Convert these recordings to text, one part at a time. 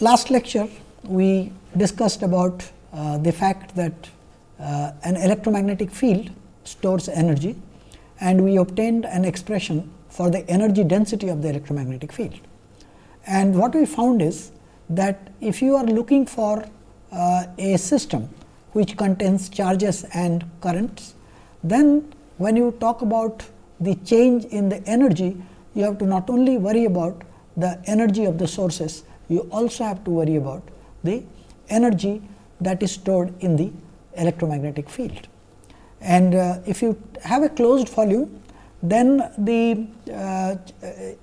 last lecture we discussed about uh, the fact that uh, an electromagnetic field stores energy and we obtained an expression for the energy density of the electromagnetic field. And what we found is that if you are looking for uh, a system which contains charges and currents, then when you talk about the change in the energy, you have to not only worry about the energy of the sources, you also have to worry about the energy that is stored in the electromagnetic field. And uh, if you have a closed volume, then the uh,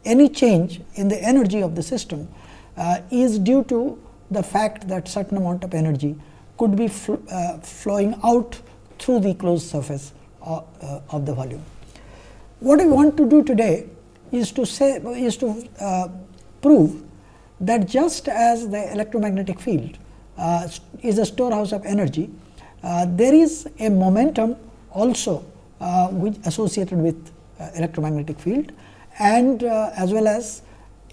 any change in the energy of the system uh, is due to the fact that certain amount of energy could be fl uh, flowing out through the closed surface of, uh, of the volume. What I want to do today is to say is to uh, prove that just as the electromagnetic field uh, is a storehouse of energy, uh, there is a momentum also uh, which associated with uh, electromagnetic field and uh, as well as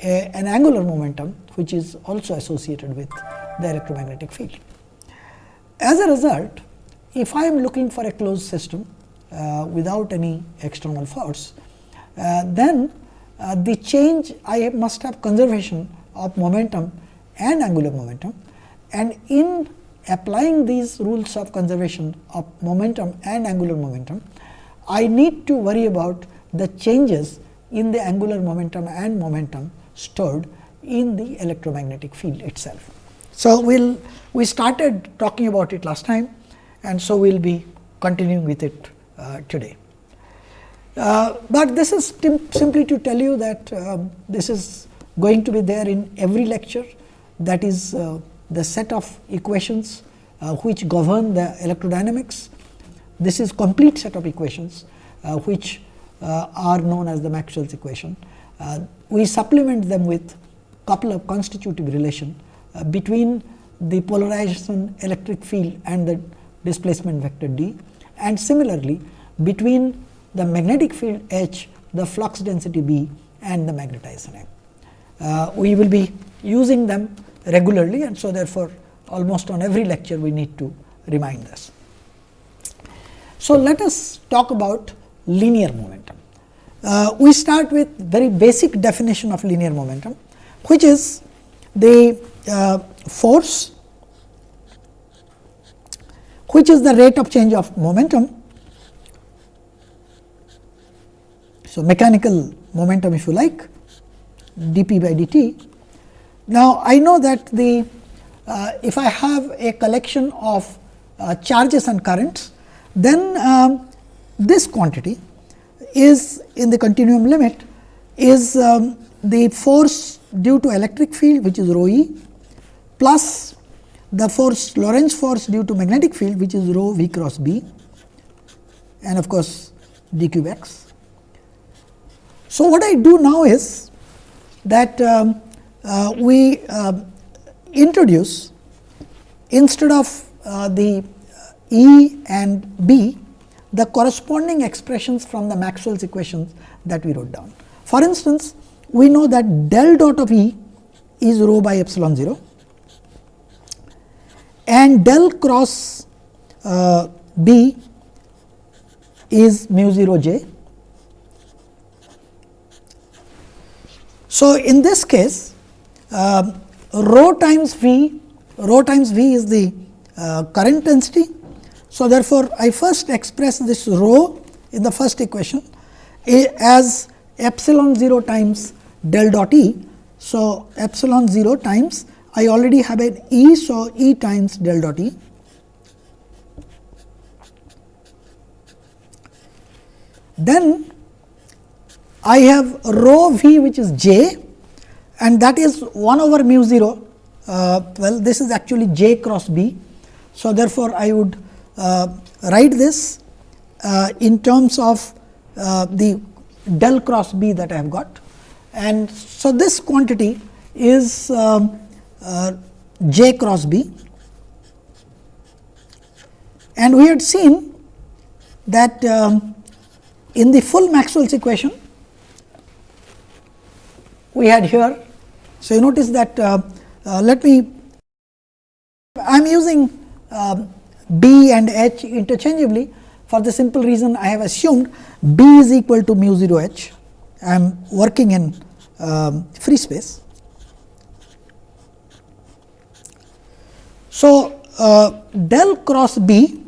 a, an angular momentum which is also associated with the electromagnetic field. As a result, if I am looking for a closed system uh, without any external force, then the change I must have conservation of momentum and angular momentum and in applying these rules of conservation of momentum and angular momentum, I need to worry about the changes in the angular momentum and momentum stored in the electromagnetic field itself. So, we will we started talking about it last time and so we will be continuing with it uh, today. Uh, but this is simply to tell you that uh, this is going to be there in every lecture that is uh, the set of equations uh, which govern the electrodynamics. This is complete set of equations uh, which are known as the Maxwell's equation. We supplement them with couple of constitutive relation between the polarization electric field and the displacement vector d and similarly between the magnetic field H, the flux density B and the magnetization M. Uh, we will be using them regularly and so therefore, almost on every lecture we need to remind this. So, let us talk about linear momentum. Uh, we start with very basic definition of linear momentum, which is the uh, force which is the rate of change of momentum. So, mechanical momentum if you like dp by dt. Now, I know that the uh, if I have a collection of uh, charges and currents, then um, this quantity is in the continuum limit is um, the force due to electric field which is rho e plus the force Lorentz force due to magnetic field which is rho v cross b and of course, d cube x. So, what I do now is that um, uh, we uh, introduce instead of uh, the E and B the corresponding expressions from the Maxwell's equations that we wrote down. For instance, we know that del dot of E is rho by epsilon 0 and del cross uh, B is mu 0 j. So, in this case uh, rho times V, rho times V is the uh, current density so, therefore, I first express this rho in the first equation as epsilon 0 times del dot E. So, epsilon 0 times I already have an E. So, E times del dot E. Then I have rho v which is j and that is 1 over mu 0. Uh, well, this is actually j cross b. So, therefore, I would uh, write this uh, in terms of uh, the del cross B that I have got. And so, this quantity is um, j cross B and we had seen that um, in the full Maxwell's equation we had here. So, you notice that uh, uh, let me I am using uh, B and H interchangeably for the simple reason I have assumed B is equal to mu 0 H. I am working in um, free space. So, uh, del cross B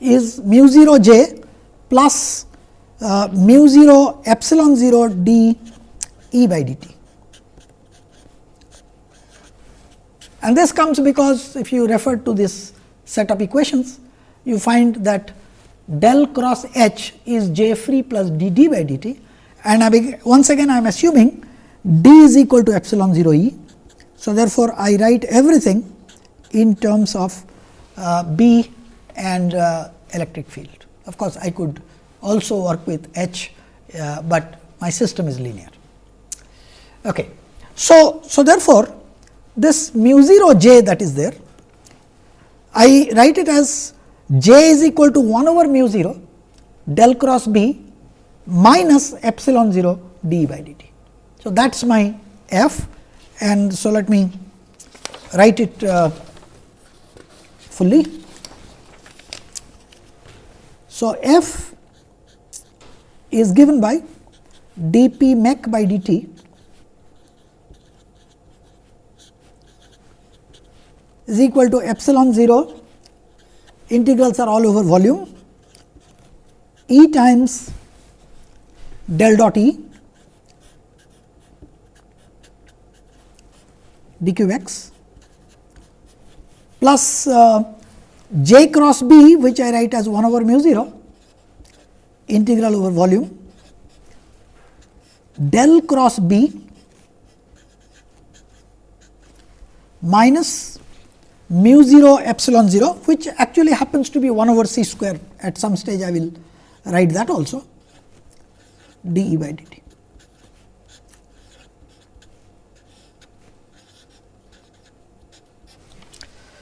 is mu 0 j plus uh, mu 0 epsilon 0 d e by dt. And this comes because if you refer to this set of equations, you find that del cross H is j free plus d d by dt and I once again I am assuming d is equal to epsilon 0 e. So, therefore, I write everything in terms of uh, B and uh, electric field. Of course, I could also work with H, uh, but my system is linear. Okay. So, so therefore, this mu 0 j that is there, I write it as j is equal to 1 over mu 0 del cross B minus epsilon 0 d by dt. So, that is my f and so let me write it uh, fully. So, f is given by dp mech by dt is equal to epsilon 0 integrals are all over volume. E times del dot E dqx plus uh, j cross b which I write as 1 over mu 0 integral over volume del cross b minus mu 0 epsilon 0 which actually happens to be 1 over c square at some stage I will write that also d e by dt.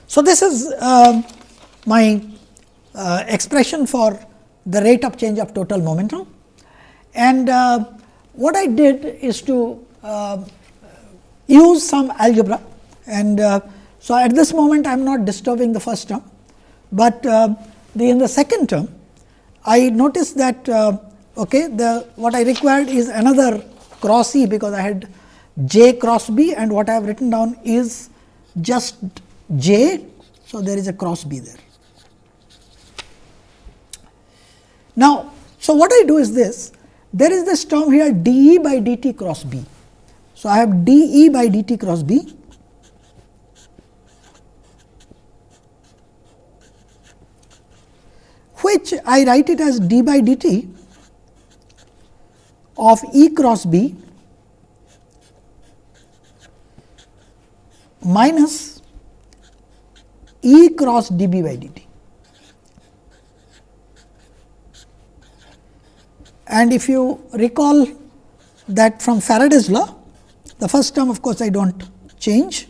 So, this is uh, my uh, expression for the rate of change of total momentum and uh, what I did is to uh, use some algebra and uh, so, at this moment I am not disturbing the first term, but uh, the in the second term I noticed that uh, okay, the what I required is another cross E because I had j cross B and what I have written down is just j. So, there is a cross B there. Now, so what I do is this there is this term here d E by d t cross B. So, I have d E by d t cross B which I write it as d by dt of E cross B minus E cross d b by dt. And if you recall that from Faraday's law, the first term of course, I do not change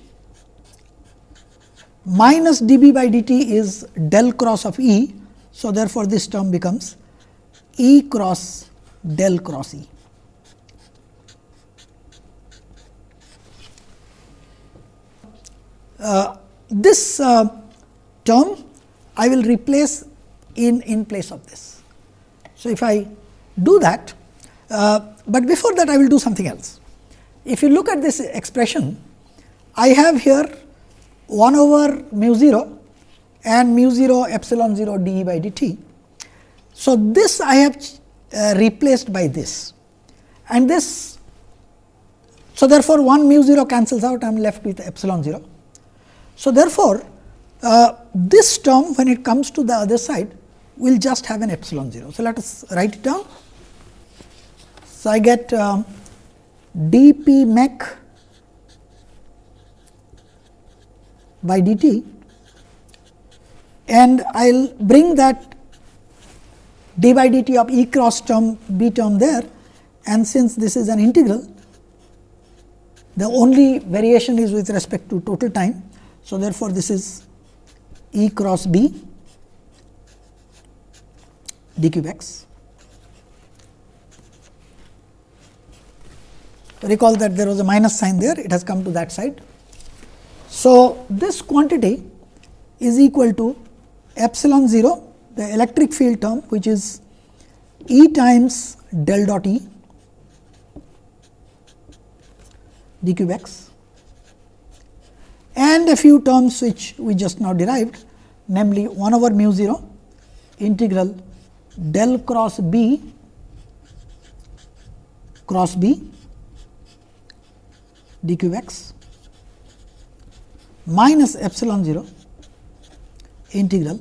minus d b by dt is del cross of E so, therefore, this term becomes E cross del cross E. Uh, this uh, term I will replace in in place of this. So, if I do that, uh, but before that I will do something else. If you look at this expression, I have here 1 over mu 0 and mu 0 epsilon 0 d e by dt. So, this I have uh, replaced by this and this. So, therefore, 1 mu 0 cancels out I am left with epsilon 0. So, therefore, uh, this term when it comes to the other side will just have an epsilon 0. So, let us write it down. So, I get uh, d p mech by dt and I will bring that d by dt of E cross term b term there and since this is an integral the only variation is with respect to total time. So, therefore, this is E cross b d cube x. Recall that there was a minus sign there, it has come to that side. So, this quantity is equal to epsilon 0 the electric field term which is E times del dot E d cube x and a few terms which we just now derived namely 1 over mu 0 integral del cross B cross B d cube x minus epsilon 0 integral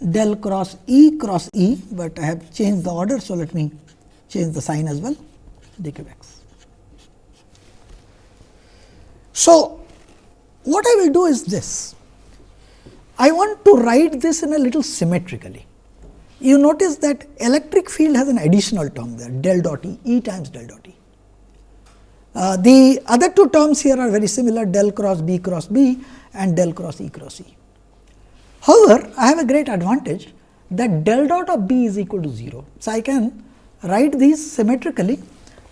del cross E cross E, but I have changed the order. So, let me change the sign as well d cube x. So, what I will do is this. I want to write this in a little symmetrically. You notice that electric field has an additional term there del dot E, E times del dot E. Uh, the other two terms here are very similar del cross B cross B and del cross E cross E. However, I have a great advantage that del dot of B is equal to 0. So, I can write these symmetrically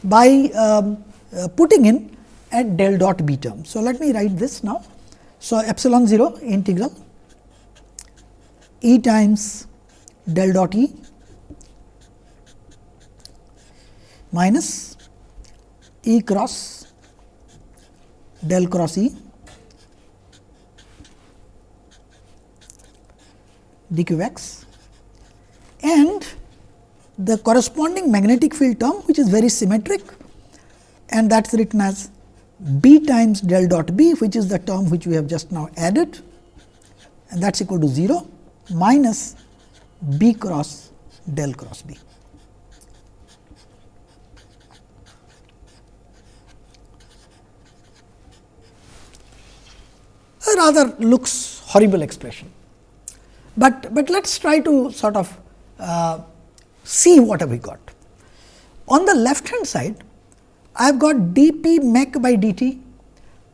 by um, uh, putting in a del dot B term. So, let me write this now. So, epsilon 0 integral E times del dot E minus E cross del cross E d q x and the corresponding magnetic field term which is very symmetric and that is written as b times del dot b which is the term which we have just now added and that is equal to 0 minus b cross del cross b. A rather looks horrible expression but, but let us try to sort of uh, see what have we got. On the left hand side, I have got d p mech by d t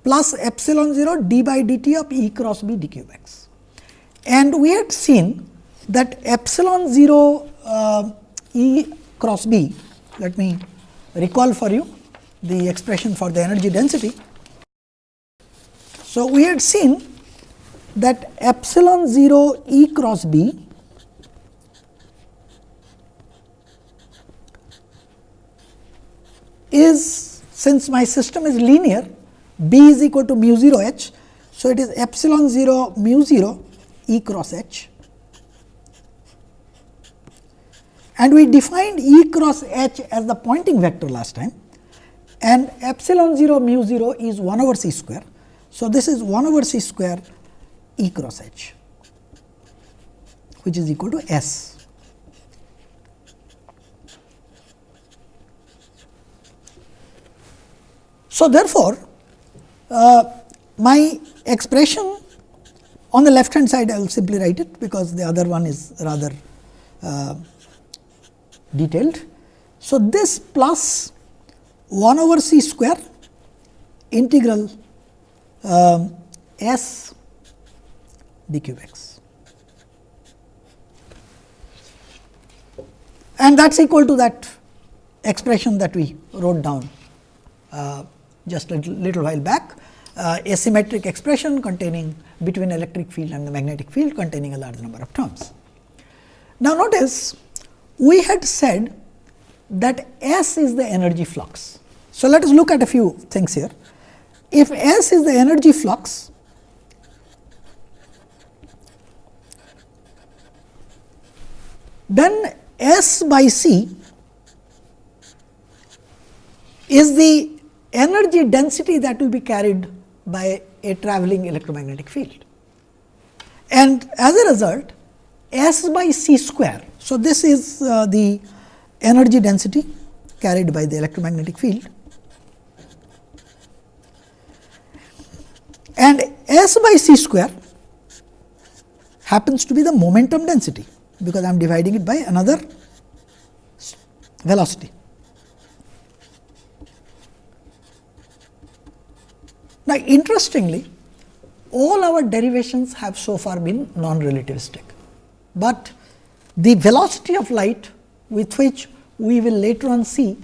plus epsilon 0 d by d t of E cross B d cube x. And we had seen that epsilon 0 uh, E cross B, let me recall for you the expression for the energy density. So, we had seen that epsilon 0 E cross B is since my system is linear B is equal to mu 0 h. So, it is epsilon 0 mu 0 E cross h and we defined E cross h as the Poynting vector last time and epsilon 0 mu 0 is 1 over c square. So, this is 1 over c square E cross H which is equal to S. So, therefore, uh, my expression on the left hand side I will simply write it because the other one is rather uh, detailed. So, this plus 1 over c square integral um, s d cube. And that is equal to that expression that we wrote down uh, just a little, little while back, uh, a symmetric expression containing between electric field and the magnetic field containing a large number of terms. Now, notice we had said that S is the energy flux. So, let us look at a few things here. If S is the energy flux, then S by C is the energy density that will be carried by a travelling electromagnetic field. And as a result, S by C square. So, this is uh, the energy density carried by the electromagnetic field and S by C square happens to be the momentum density because I am dividing it by another velocity. Now, interestingly, all our derivations have so far been non-relativistic, but the velocity of light with which we will later on see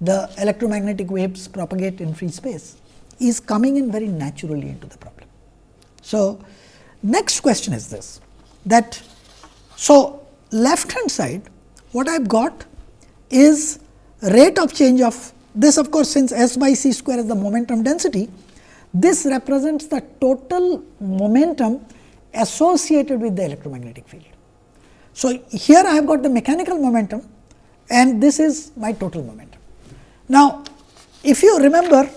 the electromagnetic waves propagate in free space is coming in very naturally into the problem. So, next question is this that so left hand side what I have got is rate of change of this of course, since S by c square is the momentum density this represents the total momentum associated with the electromagnetic field. So, here I have got the mechanical momentum and this is my total momentum. Now, if you remember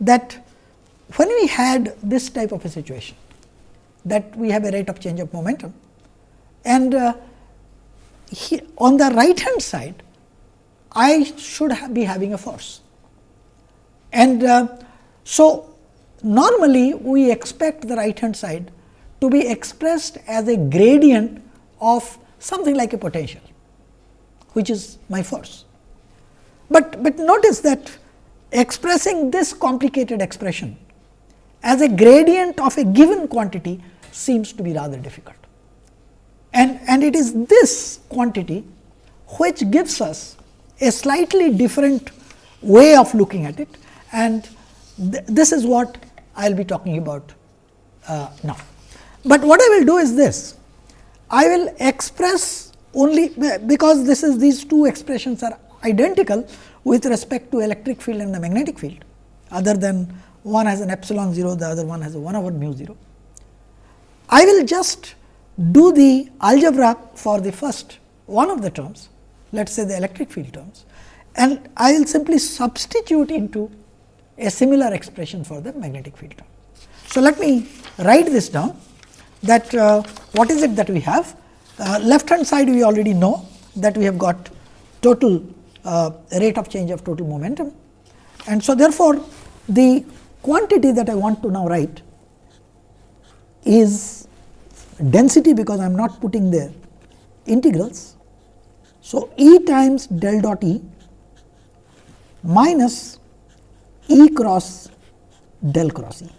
that when we had this type of a situation that we have a rate of change of momentum and uh, he, on the right hand side I should ha be having a force. And uh, so, normally we expect the right hand side to be expressed as a gradient of something like a potential, which is my force. But, but notice that expressing this complicated expression as a gradient of a given quantity seems to be rather difficult. And, and it is this quantity which gives us a slightly different way of looking at it and th this is what I will be talking about uh, now. But what I will do is this, I will express only because this is these two expressions are identical with respect to electric field and the magnetic field other than one has an epsilon 0, the other one has a 1 over mu 0. I will just do the algebra for the first one of the terms, let us say the electric field terms and I will simply substitute into a similar expression for the magnetic field term. So, let me write this down that uh, what is it that we have? Uh, left hand side we already know that we have got total uh, rate of change of total momentum. And so, therefore, the quantity that I want to now write is density because I am not putting there integrals. So, E times del dot E minus E cross del cross E.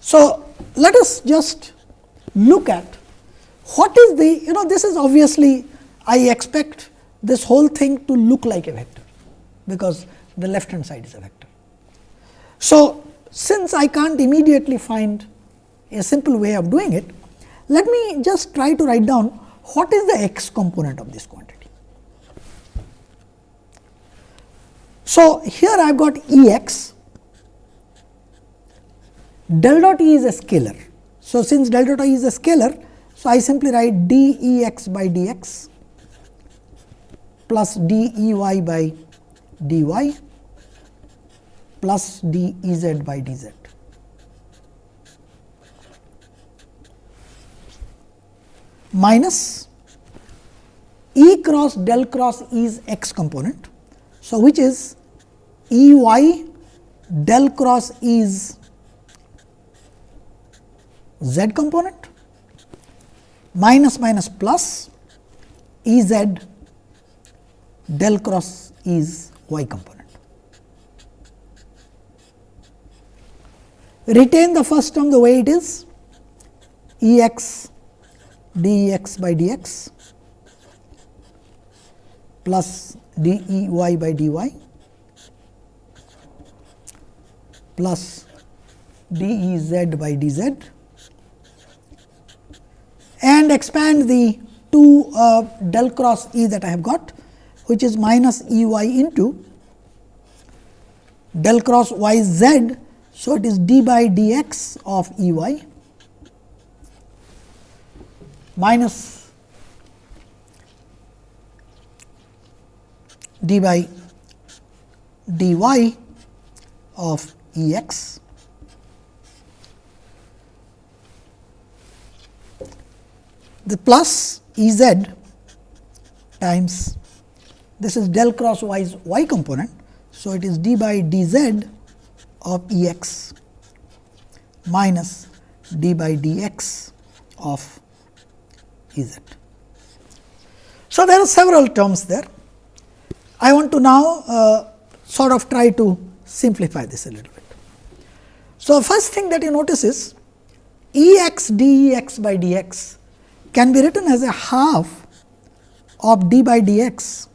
So, let us just look at what is the you know this is obviously I expect this whole thing to look like a vector, because the left hand side is a vector. So, since I can't immediately find a simple way of doing it, let me just try to write down what is the x component of this quantity. So, here I have got E x, del dot E is a scalar. So, since del dot E is a scalar, so I simply write d E x by d x plus d E y by d y plus d E z by d z. minus E cross del cross is x component. So, which is E y del cross is z component minus minus plus E z del cross is y component. Retain the first term the way it is E x d x by d x plus d e y by d y plus d e z by d z and expand the two uh, del cross E that I have got which is minus E y into del cross y z. So, it is d by d x of E y minus d by d y of E x the plus E z times this is del cross y y component. So, it is d by d z of E x minus d by d x of E z. So, there are several terms there. I want to now uh, sort of try to simplify this a little bit. So, first thing that you notice is E x d E x by d x can be written as a half of d by dx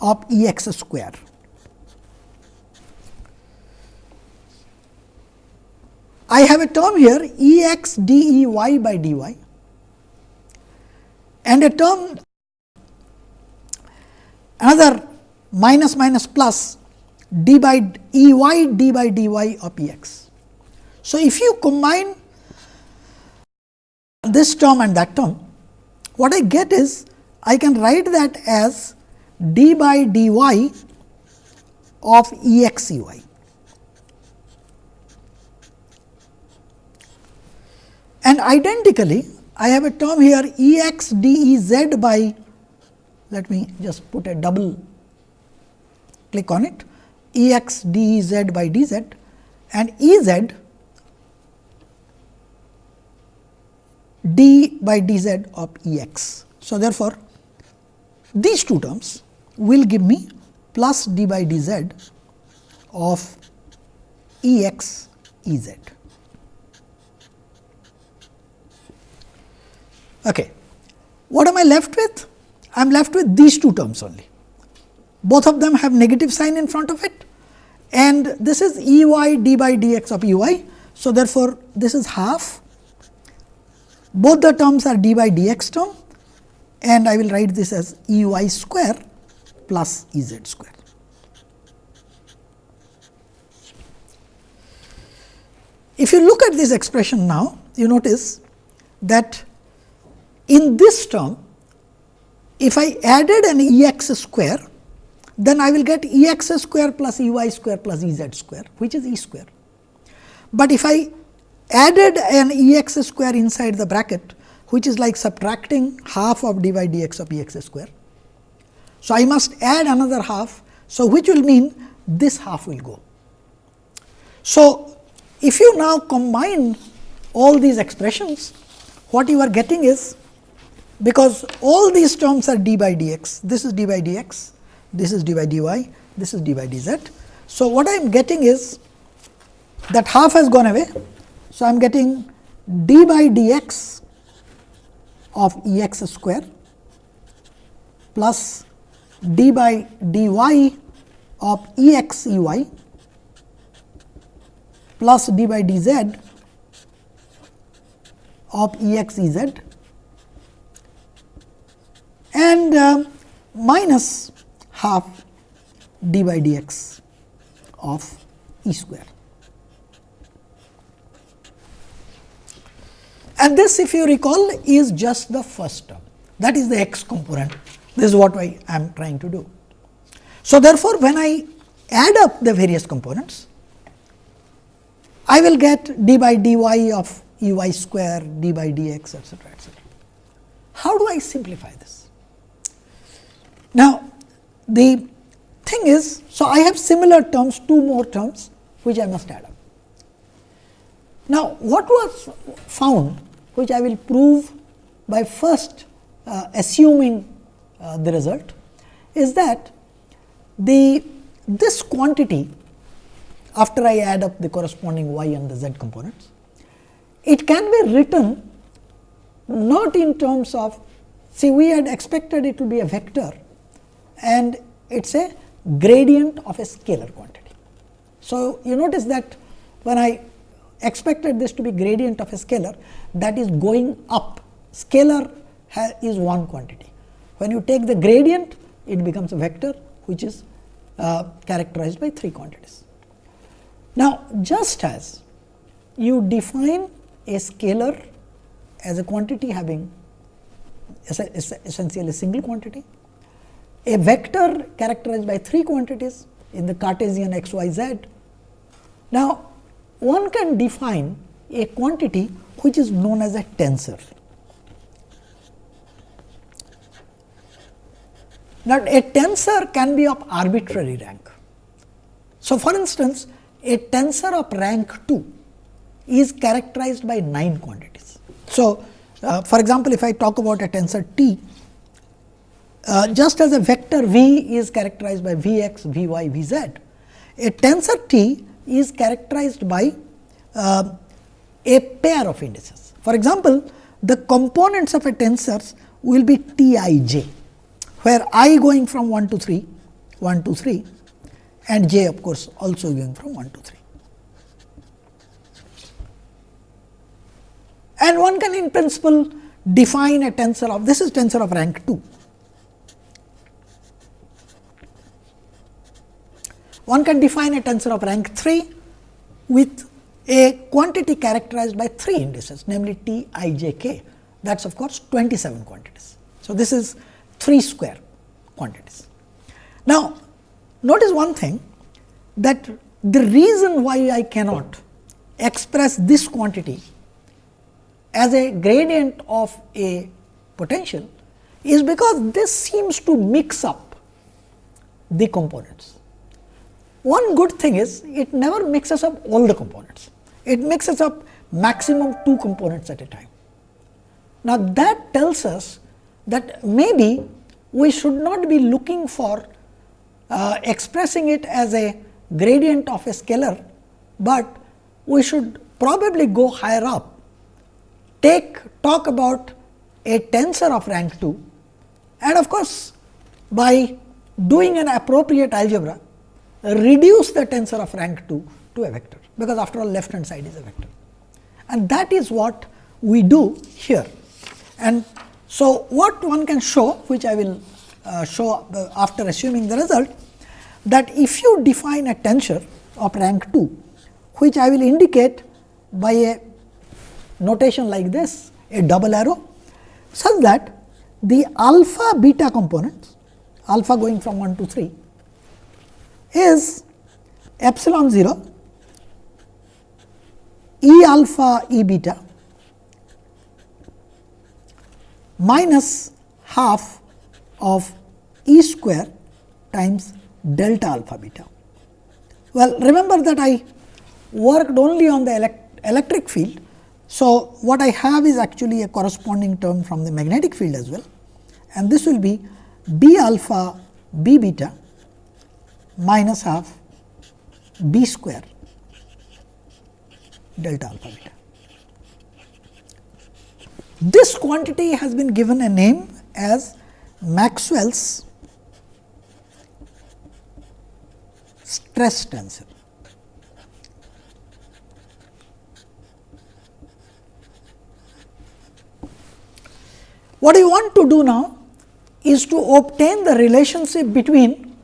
of E x square. I have a term here E x d E y by d y and a term another minus minus plus d by E y d by d y of E x. So, if you combine this term and that term, what I get is I can write that as d by dy of E x E y. And identically, I have a term here E x d E z by, let me just put a double click on it, E x d E z by d z and E z d by d z of E x. So, therefore, these two terms will give me plus d by d z of E x E z. Okay. What am I left with? I am left with these two terms only. Both of them have negative sign in front of it and this is E y d by d x of E y. So, therefore, this is half both the terms are d by d x term and I will write this as E y square plus E z square. If you look at this expression now, you notice that in this term, if I added an E x square, then I will get E x square plus E y square plus E z square, which is E square. But if I added an E x square inside the bracket, which is like subtracting half of d by d x of E x square, so, I must add another half. So, which will mean this half will go. So, if you now combine all these expressions, what you are getting is because all these terms are d by dx, this is d by dx, this is d by dy, this is d by dz. So, what I am getting is that half has gone away. So, I am getting d by dx of E x square plus d by dy of E x E y plus d by dz of E x E z and uh, minus half d by dx of E square. And this if you recall is just the first term that is the x component this is what I am trying to do. So, therefore, when I add up the various components, I will get d by dy of E y square, d by dx etcetera, etcetera. How do I simplify this? Now, the thing is, so I have similar terms, two more terms which I must add up. Now, what was found which I will prove by first uh, assuming uh, the result is that the this quantity after I add up the corresponding y and the z components, it can be written not in terms of see we had expected it to be a vector and it is a gradient of a scalar quantity. So, you notice that when I expected this to be gradient of a scalar that is going up scalar is one quantity when you take the gradient, it becomes a vector which is uh, characterized by three quantities. Now, just as you define a scalar as a quantity having essentially a single quantity, a vector characterized by three quantities in the Cartesian x, y, z. Now, one can define a quantity which is known as a tensor. Now, a tensor can be of arbitrary rank. So, for instance, a tensor of rank 2 is characterized by 9 quantities. So, uh, for example, if I talk about a tensor T, uh, just as a vector V is characterized by V x, V y, V z, a tensor T is characterized by uh, a pair of indices. For example, the components of a tensor will be T i j, where i going from 1 to 3, 1 to 3 and j of course, also going from 1 to 3. And one can in principle define a tensor of this is tensor of rank 2. One can define a tensor of rank 3 with a quantity characterized by 3 indices namely t i j k that is of course 27 quantities. So, this is 3 square quantities. Now, notice one thing that the reason why I cannot express this quantity as a gradient of a potential is because this seems to mix up the components. One good thing is it never mixes up all the components, it mixes up maximum two components at a time. Now, that tells us that maybe we should not be looking for uh, expressing it as a gradient of a scalar, but we should probably go higher up take talk about a tensor of rank 2 and of course, by doing an appropriate algebra reduce the tensor of rank 2 to a vector, because after all left hand side is a vector. And that is what we do here. And so, what one can show which I will uh, show after assuming the result that if you define a tensor of rank 2 which I will indicate by a notation like this a double arrow such that the alpha beta components alpha going from 1 to 3 is epsilon 0 e alpha e beta minus half of e square times delta alpha beta. Well, remember that I worked only on the elect electric field. So, what I have is actually a corresponding term from the magnetic field as well and this will be b alpha b beta minus half b square delta alpha beta. This quantity has been given a name as Maxwell's stress tensor. What I want to do now is to obtain the relationship between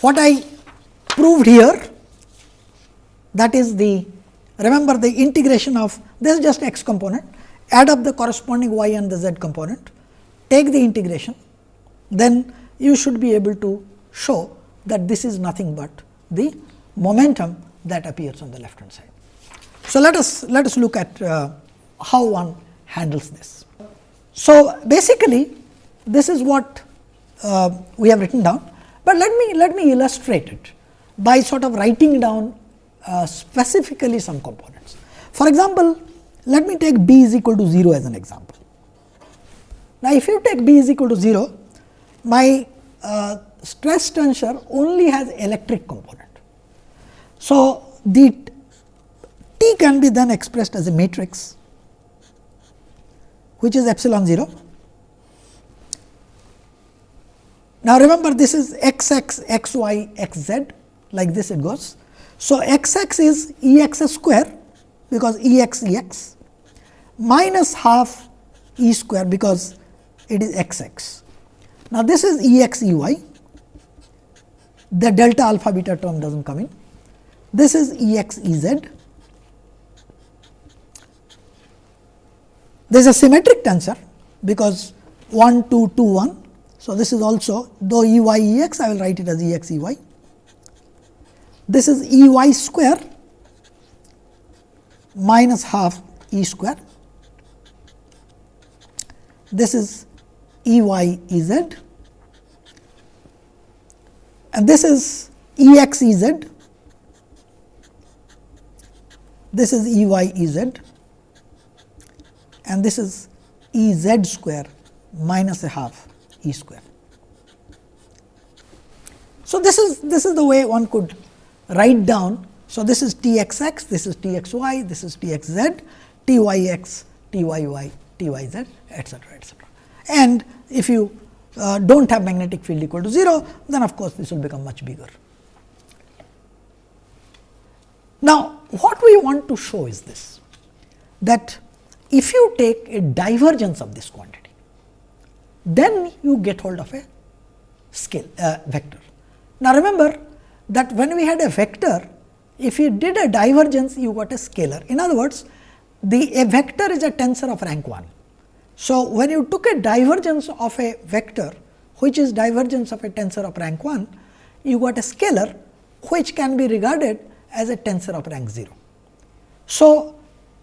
what I proved here that is the remember the integration of this is just x component add up the corresponding y and the z component take the integration then you should be able to show that this is nothing but the momentum that appears on the left hand side. So, let us let us look at uh, how one handles this. So, basically this is what uh, we have written down, but let me let me illustrate it by sort of writing down uh, specifically some components. For example, let me take b is equal to 0 as an example. Now, if you take b is equal to 0, my uh, stress tensor only has electric component. So, the T can be then expressed as a matrix which is epsilon 0. Now, remember this is x x, x y, x z like this it goes. So, x x is E x square because E x E x minus half E square because it is x x. Now, this is E x E y the delta alpha beta term does not come in. This is E x E z. There is a symmetric tensor because 1 2 2 1. So, this is also though E y E x I will write it as E x E y. This is E y square minus half E square. This is E y E z and this is E x E z, this is E y E z and this is E z square minus a half E square. So, this is this is the way one could write down. So, this is T x x, this is T x y, this is T x z, T y x, T y y T y z etcetera etcetera. And if you uh, do not have magnetic field equal to 0, then of course, this will become much bigger. Now, what we want to show is this that if you take a divergence of this quantity, then you get hold of a scale uh, vector. Now, remember that when we had a vector, if you did a divergence, you got a scalar. In other words, the a vector is a tensor of rank 1. So, when you took a divergence of a vector, which is divergence of a tensor of rank 1, you got a scalar, which can be regarded as a tensor of rank 0. So,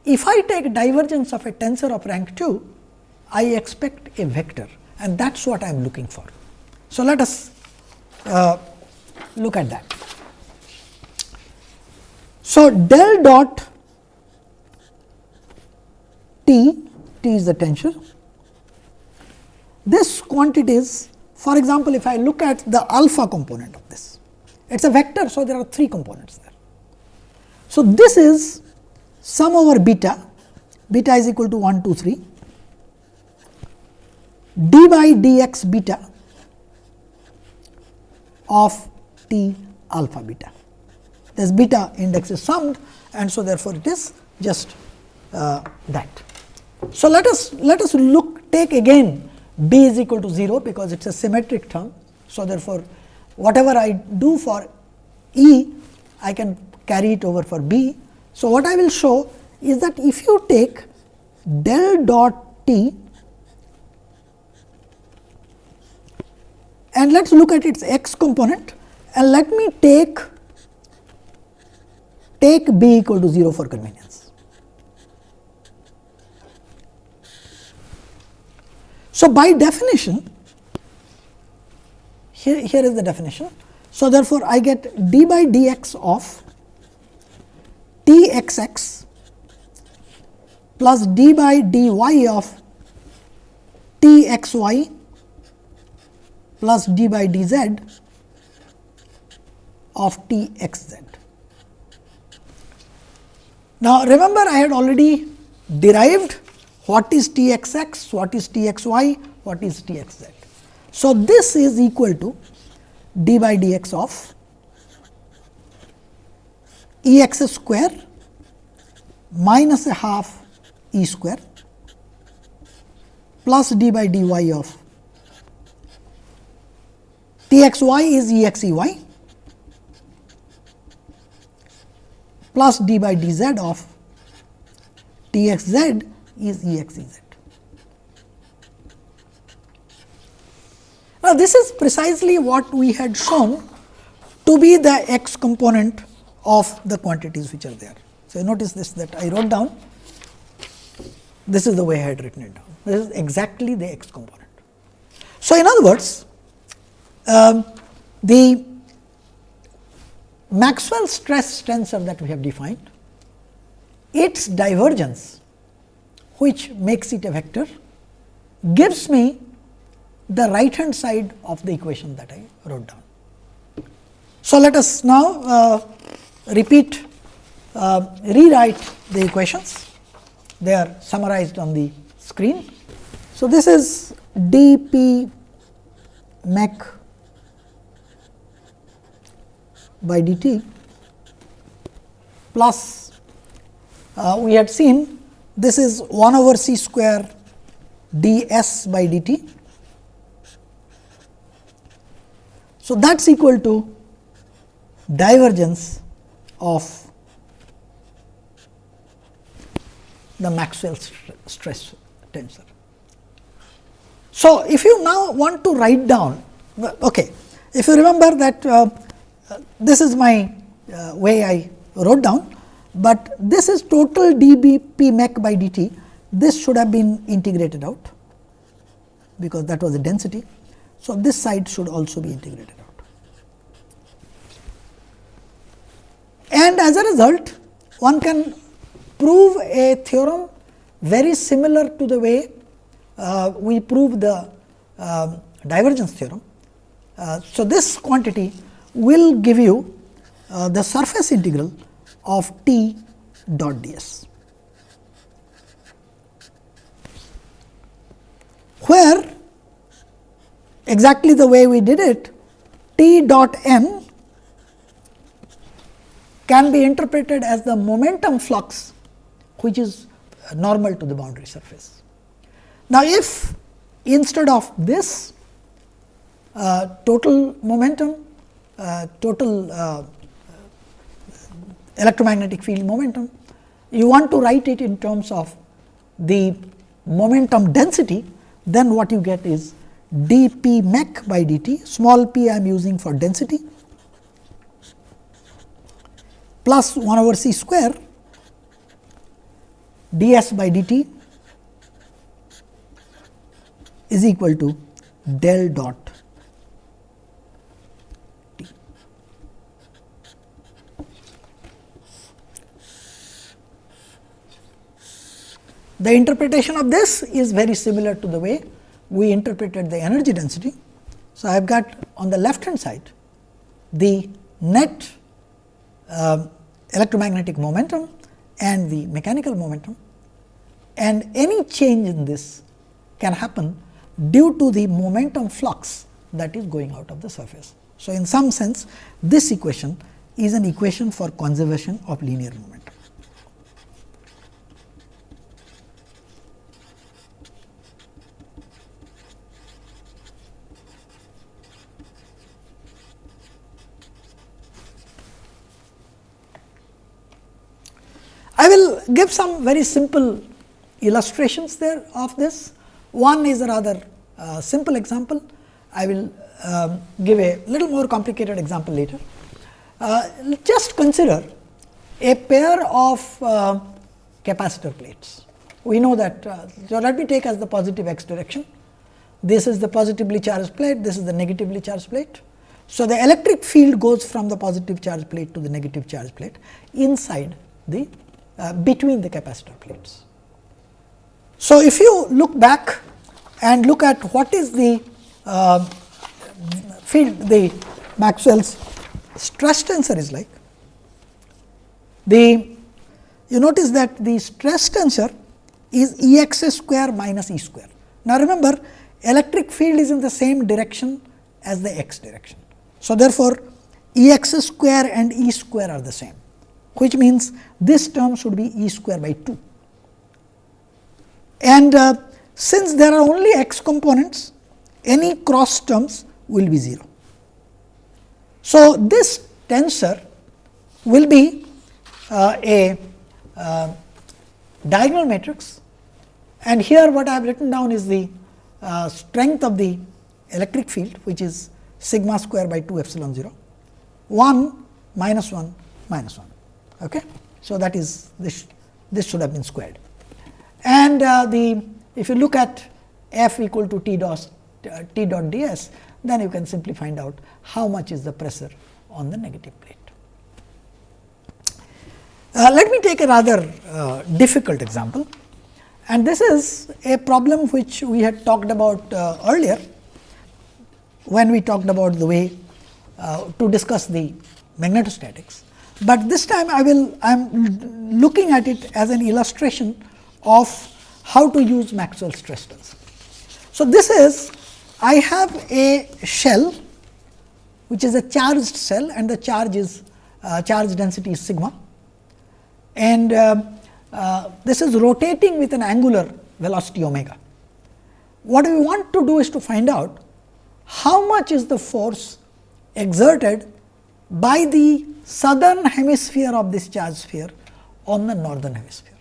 if I take divergence of a tensor of rank 2, I expect a vector and that is what I am looking for. So, let us uh, look at that. So, del dot T, T is the tensor. This quantity is for example, if I look at the alpha component of this, it is a vector. So, there are 3 components there. So, this is sum over beta, beta is equal to 1, 2, 3, d by dx beta of t alpha beta. This beta index is summed and so therefore, it is just uh, that. So, let us let us look take again b is equal to 0 because it is a symmetric term. So, therefore, whatever I do for E I can carry it over for B. So, what I will show is that if you take del dot t and let us look at its x component and let me take take b equal to 0 for convenience. So, by definition here, here is the definition. So, therefore, I get d by dx of t x x plus d by dy of t x y plus d by dz of t x z. Now, remember I had already derived what is t x x, what is t x y, what is t x z. So, this is equal to d by dx of E x square minus a half E square plus d by dy of T x y is E x E y plus d by d z of T x z is E x E z. Now, this is precisely what we had shown to be the x component of the quantities which are there. So, notice this that I wrote down this is the way I had written it down this is exactly the x component. So, in other words um, the Maxwell stress tensor that we have defined its divergence which makes it a vector gives me the right hand side of the equation that I wrote down. So, let us now uh, repeat uh, rewrite the equations they are summarized on the screen. So, this is d p mech by dt plus uh, we had seen this is 1 over c square d s by dt. So, that is equal to divergence of the Maxwell stress tensor. So, if you now want to write down, okay, if you remember that uh, this is my uh, way I wrote down, but this is total dBp mech by dt, this should have been integrated out, because that was the density. So, this side should also be integrated out. And as a result, one can prove a theorem very similar to the way uh, we prove the uh, divergence theorem. Uh, so, this quantity will give you uh, the surface integral of t dot ds. where exactly the way we did it T dot n can be interpreted as the momentum flux which is normal to the boundary surface. Now, if instead of this uh, total momentum, total uh, electromagnetic field momentum, you want to write it in terms of the momentum density, then what you get is d p mech by d t, small p I am using for density plus 1 over c square d s by d t is equal to del dot t. The interpretation of this is very similar to the way we interpreted the energy density. So, I have got on the left hand side the net uh, electromagnetic momentum and the mechanical momentum and any change in this can happen due to the momentum flux that is going out of the surface. So, in some sense this equation is an equation for conservation of linear momentum. I will give some very simple illustrations there of this. One is a rather uh, simple example. I will um, give a little more complicated example later. Uh, just consider a pair of uh, capacitor plates. We know that, uh, so let me take as the positive x direction. This is the positively charged plate, this is the negatively charged plate. So, the electric field goes from the positive charge plate to the negative charge plate inside the uh, between the capacitor plates. So, if you look back and look at what is the uh, field the Maxwell's stress tensor is like, the you notice that the stress tensor is E x square minus E square. Now, remember electric field is in the same direction as the x direction. So, therefore, E x square and E square are the same which means this term should be e square by 2. And uh, since there are only x components, any cross terms will be 0. So, this tensor will be uh, a uh, diagonal matrix and here what I have written down is the uh, strength of the electric field which is sigma square by 2 epsilon 0, 1 minus 1 minus 1. Okay. So, that is this this should have been squared and uh, the if you look at f equal to t dot uh, t dot d s then you can simply find out how much is the pressure on the negative plate. Uh, let me take a rather uh, difficult example and this is a problem which we had talked about uh, earlier when we talked about the way uh, to discuss the magnetostatics but this time I will I am looking at it as an illustration of how to use Maxwell stress tensor. So, this is I have a shell which is a charged cell and the charge is uh, charge density is sigma and uh, uh, this is rotating with an angular velocity omega. What we want to do is to find out how much is the force exerted by the southern hemisphere of this charge sphere on the northern hemisphere.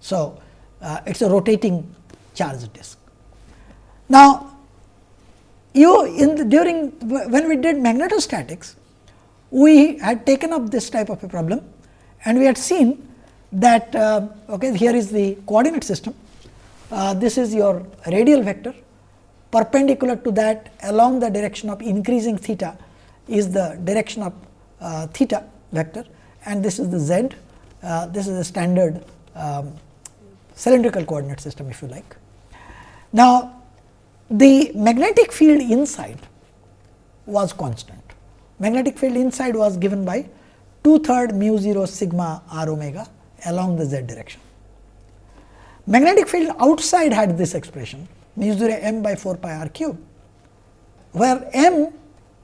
So, uh, it is a rotating charge disk. Now, you in the, during when we did magnetostatics, we had taken up this type of a problem and we had seen that uh, okay, here is the coordinate system. Uh, this is your radial vector perpendicular to that along the direction of increasing theta is the direction of uh, theta vector and this is the z, uh, this is a standard um, cylindrical coordinate system if you like. Now, the magnetic field inside was constant. Magnetic field inside was given by 2 third mu 0 sigma r omega along the z direction. Magnetic field outside had this expression mu 0 m by 4 pi r cube, where m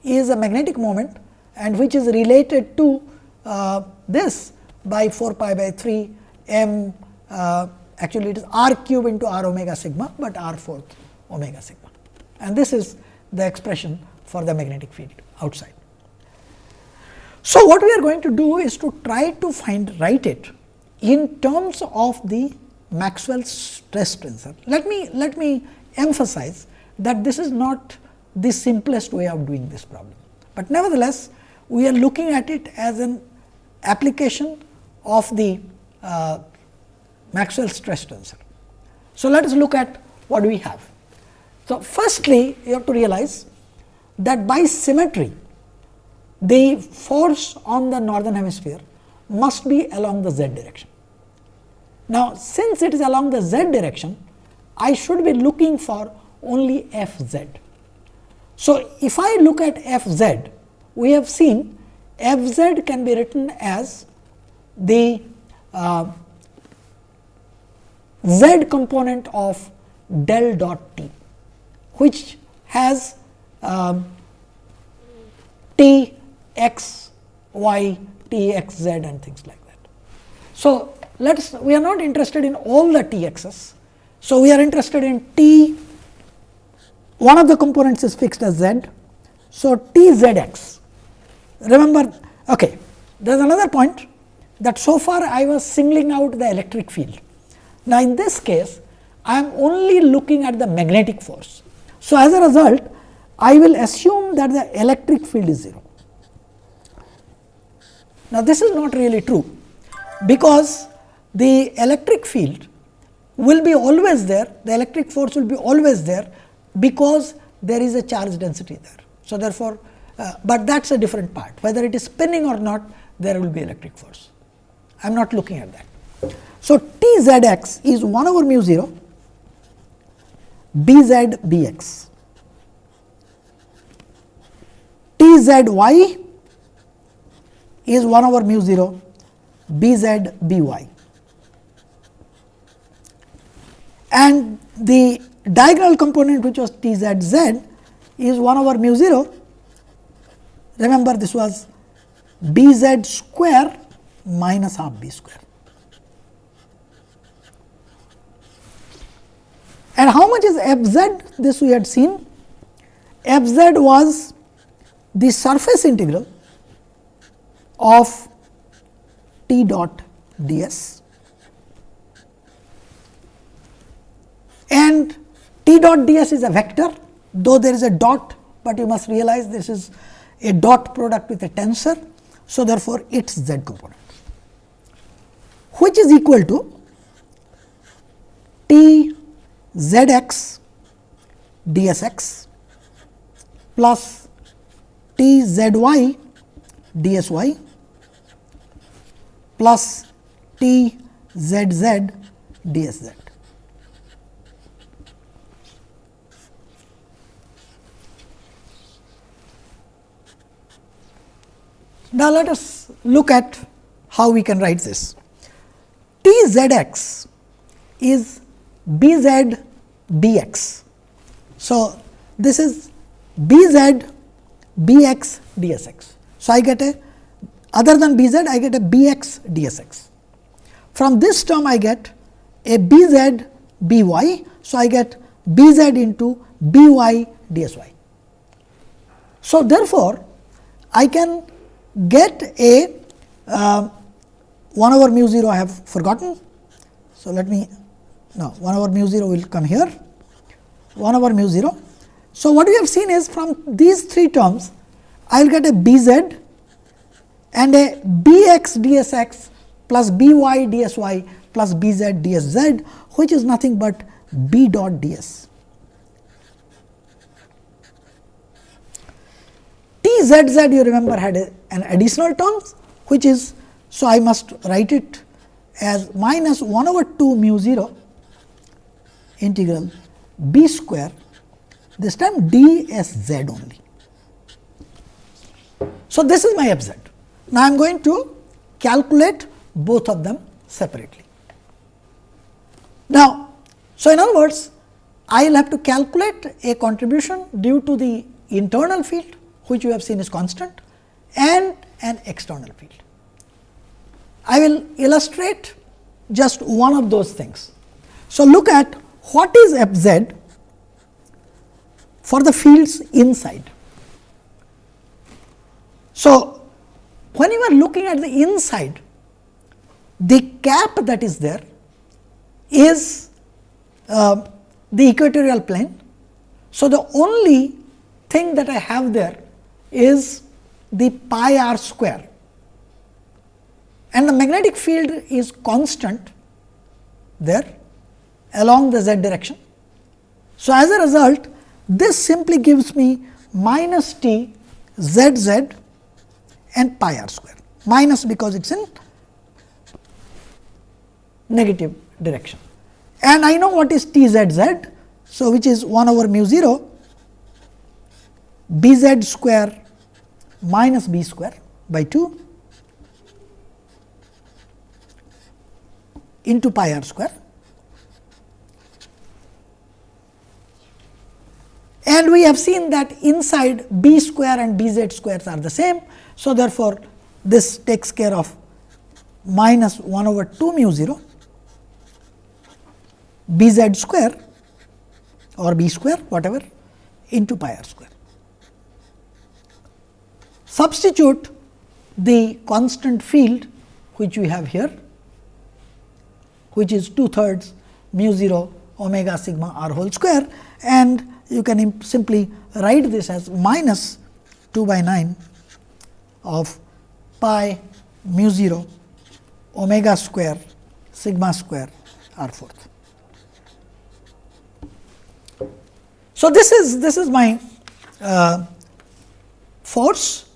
is a magnetic moment and which is related to uh, this by 4 pi by 3 m uh, actually it is r cube into r omega sigma, but r fourth omega sigma and this is the expression for the magnetic field outside. So, what we are going to do is to try to find write it in terms of the Maxwell's stress tensor. Let me let me emphasize that this is not the simplest way of doing this problem, but nevertheless we are looking at it as an application of the uh, Maxwell stress tensor. So, let us look at what we have. So, firstly you have to realize that by symmetry the force on the northern hemisphere must be along the z direction. Now, since it is along the z direction, I should be looking for only f z. So, if I look at f z, we have seen f z can be written as the uh, z component of del dot t, which has um, t x, y, t, x, z and things like that. So, let us we are not interested in all the t x's. So, we are interested in t one of the components is fixed as z. So, t z x remember okay, there is another point that so far I was singling out the electric field. Now, in this case I am only looking at the magnetic force. So, as a result I will assume that the electric field is 0. Now, this is not really true, because the electric field will be always there, the electric force will be always there, because there is a charge density there. So, therefore, uh, but that is a different part whether it is spinning or not there will be electric force. I am not looking at that. So, T z x is 1 over mu 0 B z B x. T z y is 1 over mu 0 b z b y. And the diagonal component which was t z z is 1 over mu 0. Remember this was b z square minus half b square. And how much is f z? This we had seen. f z was the surface integral of T dot d s and T dot d s is a vector though there is a dot, but you must realize this is a dot product with a tensor. So, therefore, its z component which is equal to T z x d s x plus T z y d s y plus T z z d s z. Now, let us look at how we can write this. T z x is b z b x. So, this is b z b x d s x. So, I get a other than b z I get a b x d s x. From this term I get a b z b y. So, I get b z into b y d s y. So, therefore, I can get a uh, 1 over mu 0 I have forgotten. So, let me now 1 over mu 0 will come here 1 over mu 0. So, what we have seen is from these three terms I will get a b z and a b x d s x plus b y d s y plus b z d s z which is nothing but b dot d s. T z z you remember had a, an additional term which is so I must write it as minus 1 over 2 mu 0 integral b square this time d s z only. So, this is my f z. Now, I am going to calculate both of them separately. Now, so in other words, I will have to calculate a contribution due to the internal field which you have seen is constant and an external field. I will illustrate just one of those things. So, look at what is f z for the fields inside. So, when you are looking at the inside, the cap that is there is uh, the equatorial plane. So, the only thing that I have there is the pi r square and the magnetic field is constant there along the z direction. So, as a result this simply gives me minus t z z and pi r square minus because it is in negative direction. And I know what is t z z. So, which is 1 over mu 0 b z square minus b square by 2 into pi r square. And we have seen that inside b square and b z squares are the same. So, therefore, this takes care of minus 1 over 2 mu 0 b z square or b square whatever into pi r square. Substitute the constant field which we have here which is 2 thirds mu 0 omega sigma r whole square and you can simply write this as minus 2 by 9 of pi mu 0 omega square sigma square r fourth. So, this is this is my uh, force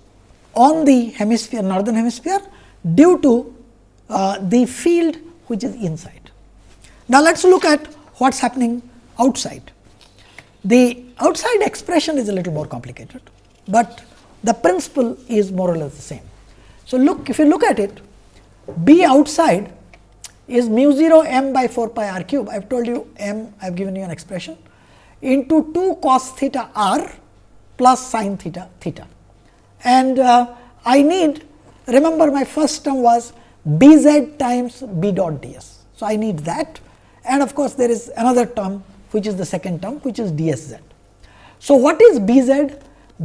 on the hemisphere northern hemisphere due to uh, the field which is inside. Now, let us look at what is happening outside. The outside expression is a little more complicated, but the principle is more or less the same. So, look if you look at it B outside is mu 0 m by 4 pi r cube. I have told you m, I have given you an expression into 2 cos theta r plus sin theta theta. And uh, I need remember my first term was b z times b dot d s. So, I need that and of course, there is another term which is the second term which is d s z. So, what is b z?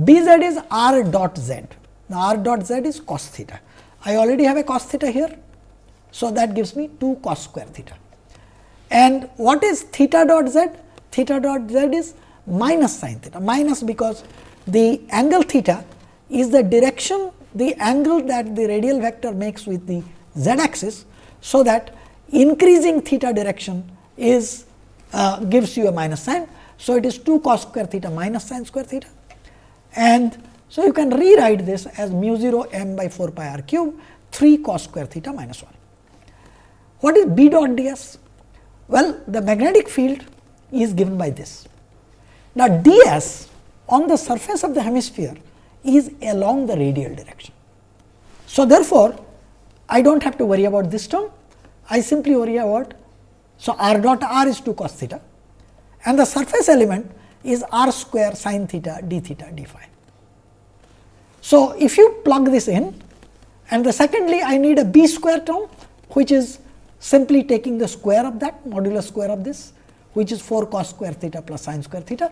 b z is r dot z. Now, r dot z is cos theta. I already have a cos theta here. So, that gives me 2 cos square theta. And what is theta dot z? Theta dot z is minus sin theta, minus because the angle theta is the direction the angle that the radial vector makes with the z axis. So, that increasing theta direction is uh, gives you a minus sign. So, it is 2 cos square theta minus sin square theta and so you can rewrite this as mu 0 m by 4 pi r cube 3 cos square theta minus 1. What is B dot d s? Well, the magnetic field is given by this. Now, d s on the surface of the hemisphere is along the radial direction. So, therefore, I do not have to worry about this term, I simply worry about. So, r dot r is 2 cos theta and the surface element is r square sin theta d theta d phi. So, if you plug this in and the secondly I need a b square term which is simply taking the square of that modular square of this which is 4 cos square theta plus sin square theta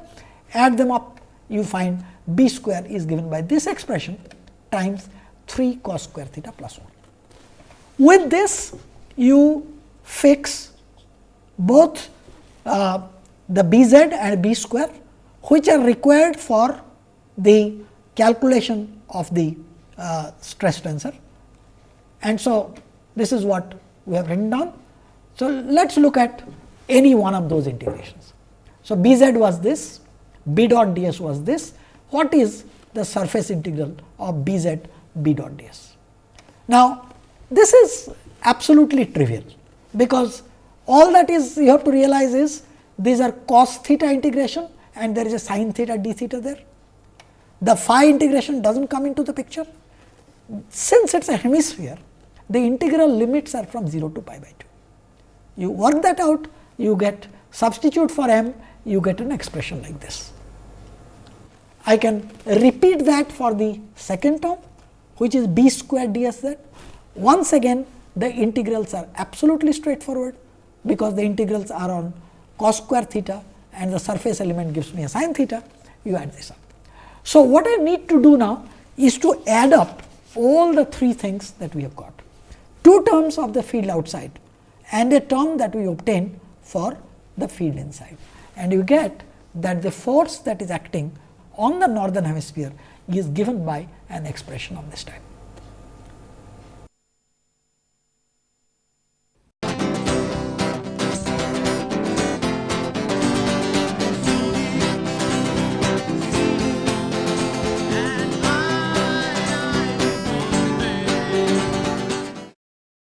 add them up you find b square is given by this expression times 3 cos square theta plus 1. With this you fix both uh, the b z and b square which are required for the calculation of the uh, stress tensor. And so, this is what we have written down. So, let us look at any one of those integrations. So, b z was this, b dot d s was this, what is the surface integral of b z b dot d s? Now, this is absolutely trivial, because all that is you have to realize is these are cos theta integration and there is a sin theta d theta there. The phi integration does not come into the picture. Since it is a hemisphere, the integral limits are from 0 to pi by 2. You work that out, you get substitute for m you get an expression like this. I can repeat that for the second term which is b square d s z. Once again the integrals are absolutely straightforward because the integrals are on cos square theta and the surface element gives me a sin theta, you add this up. So, what I need to do now is to add up all the three things that we have got. Two terms of the field outside and a term that we obtain for the field inside. And you get that the force that is acting on the northern hemisphere is given by an expression of this type.